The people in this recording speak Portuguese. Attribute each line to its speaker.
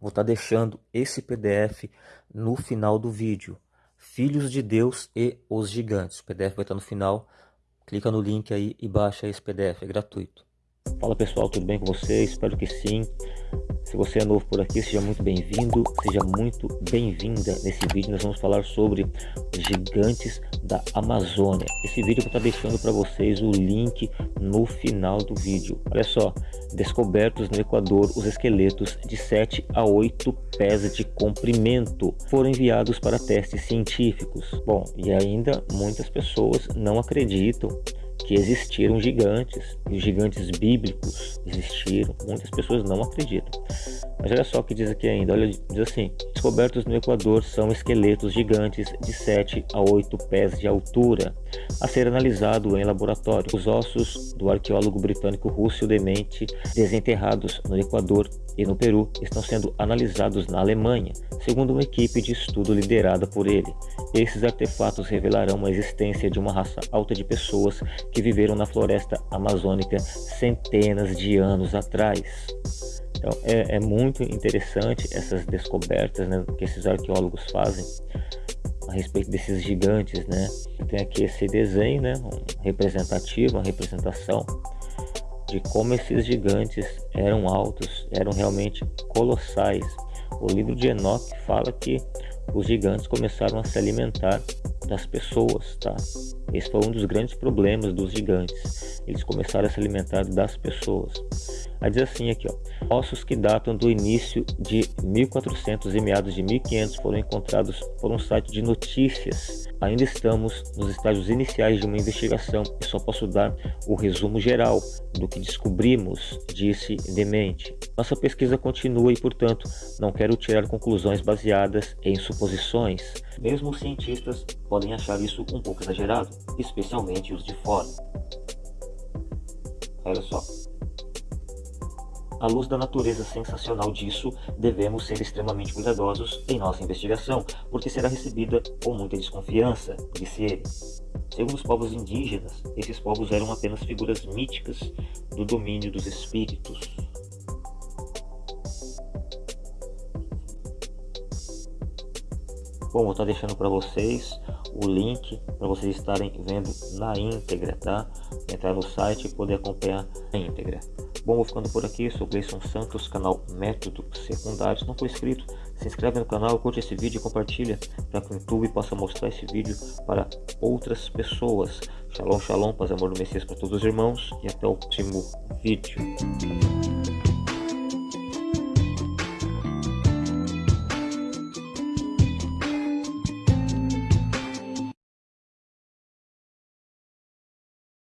Speaker 1: Vou estar tá deixando esse PDF no final do vídeo. Filhos de Deus e os Gigantes. O PDF vai estar no final. Clica no link aí e baixa esse PDF, é gratuito. Fala pessoal, tudo bem com vocês? Espero que sim. Se você é novo por aqui, seja muito bem-vindo, seja muito bem-vinda. Nesse vídeo nós vamos falar sobre gigantes da Amazônia. Esse vídeo eu vou estar deixando para vocês o link no final do vídeo. Olha só, descobertos no Equador os esqueletos de 7 a 8 pés de comprimento foram enviados para testes científicos. Bom, e ainda muitas pessoas não acreditam que existiram gigantes, e os gigantes bíblicos existiram, muitas pessoas não acreditam. Mas olha só o que diz aqui ainda, olha, diz assim, descobertos no Equador são esqueletos gigantes de 7 a 8 pés de altura, a ser analisado em laboratório. Os ossos do arqueólogo britânico Russell Demente, desenterrados no Equador e no Peru, estão sendo analisados na Alemanha, segundo uma equipe de estudo liderada por ele. Esses artefatos revelarão a existência de uma raça alta de pessoas que viveram na floresta amazônica centenas de anos atrás. Então é, é muito interessante essas descobertas né, que esses arqueólogos fazem a respeito desses gigantes, né? Tem aqui esse desenho, né, um representativo, uma representação de como esses gigantes eram altos, eram realmente colossais. O livro de Enoch fala que os gigantes começaram a se alimentar das pessoas, tá? Esse foi um dos grandes problemas dos gigantes. Eles começaram a se alimentar das pessoas. Aí diz assim aqui, ó, ossos que datam do início de 1400 e meados de 1500 foram encontrados por um site de notícias. Ainda estamos nos estágios iniciais de uma investigação e só posso dar o resumo geral do que descobrimos, disse Demente. Nossa pesquisa continua e, portanto, não quero tirar conclusões baseadas em suposições. Mesmo os cientistas podem achar isso um pouco exagerado, especialmente os de fora. Olha só. À luz da natureza sensacional disso, devemos ser extremamente cuidadosos em nossa investigação, porque será recebida com muita desconfiança, disse ele. Segundo os povos indígenas, esses povos eram apenas figuras míticas do domínio dos espíritos. Bom, vou estar deixando para vocês o link para vocês estarem vendo na íntegra, tá? Entrar no site e poder acompanhar a íntegra. Bom, vou ficando por aqui, sou Gleison Santos, canal Método Secundário. Se não for inscrito, se inscreve no canal, curte esse vídeo e compartilha para que o YouTube possa mostrar esse vídeo para outras pessoas. Shalom, shalom, paz amor do Messias para todos os irmãos e até o próximo vídeo.